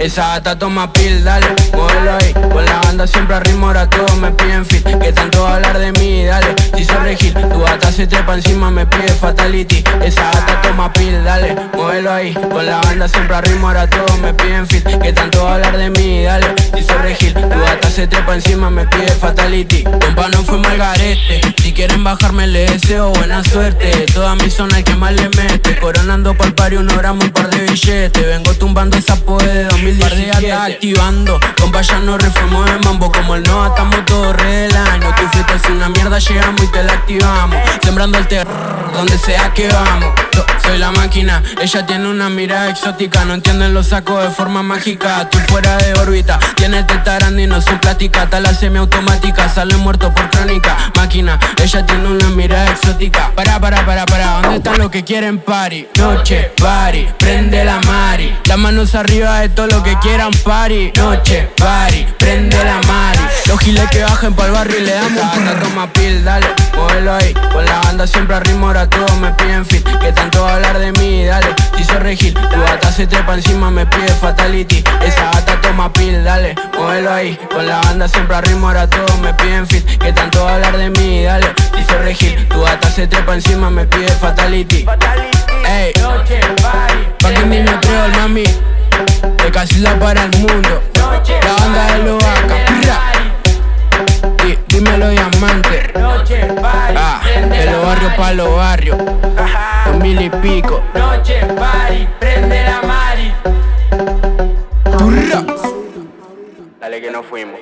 Esa gata toma pil, dale, muévelo ahí. Con la banda siempre a ritmo, ahora todos me piden fit. Que tanto hablar de mí, dale, si soy regil Tu gata se trepa encima, me pide fatality. Esa gata toma pil, dale, muévelo ahí. Con la banda siempre a ritmo, ahora todos me piden fit. Que tanto hablar de mí, dale, se trepa encima, me pide fatality. Compa, no fue mal garete. Si quieren bajarme, le deseo buena suerte. Toda mi zona el que más le mete. Coronando pa'l pari, uno gramo, un par de billetes. Vengo tumbando esa poe de 2017 activando. Compa, ya no reformó de mambo. Como el no, estamos todos re del año. Tu fiesta es una mierda, llegamos y te la activamos. Sembrando el terror, donde sea que vamos. Yo soy la máquina, ella tiene una mirada exótica. No entienden los sacos de forma mágica. Tú fuera de órbita, tiene tetarando y no son plástica. Tala semiautomática, sale muerto por crónica. Máquina, ella tiene una mirada exótica. Para, para, para, para, ¿dónde están los que quieren party? Noche, party, prende la mari. Las manos arriba de todo lo que quieran party. Noche, party, prende la mari Los giles que bajen pa'l barrio y le damos Esa toma pil, dale, muévelo ahí. Con la banda siempre a ritmo, ahora todos me piden fit. Que tanto hablar de mí, dale, si soy regil Tu gata se trepa encima, me pide fatality. Esa gata toma pil, dale, muévelo ahí. Con la banda siempre a ritmo, ahora todos me piden fit. Que tanto hablar de mí, dale, si soy regil Tu gata se trepa encima, me pide fatality. Ey, pa' que mi me el mami De casilla para el mundo Dímelo diamante Ah, de los barrios pa' los barrios. Dos mil y pico. Noche party, prende la mari. Turra. Dale que no fuimos